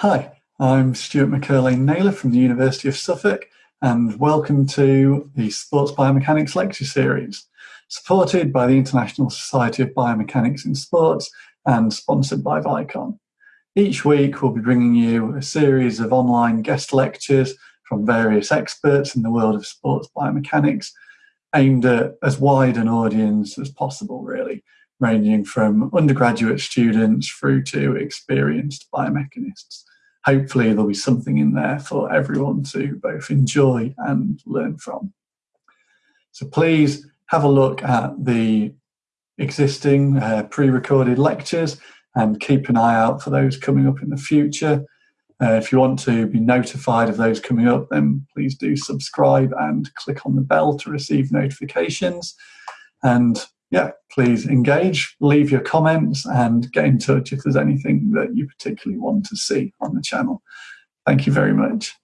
Hi, I'm Stuart McErlain-Naylor from the University of Suffolk, and welcome to the Sports Biomechanics Lecture Series, supported by the International Society of Biomechanics in Sports and sponsored by Vicon. Each week, we'll be bringing you a series of online guest lectures from various experts in the world of sports biomechanics, aimed at as wide an audience as possible, really, ranging from undergraduate students through to experienced biomechanists hopefully there'll be something in there for everyone to both enjoy and learn from. So please have a look at the existing uh, pre-recorded lectures and keep an eye out for those coming up in the future. Uh, if you want to be notified of those coming up, then please do subscribe and click on the bell to receive notifications. And yeah, please engage, leave your comments, and get in touch if there's anything that you particularly want to see on the channel. Thank you very much.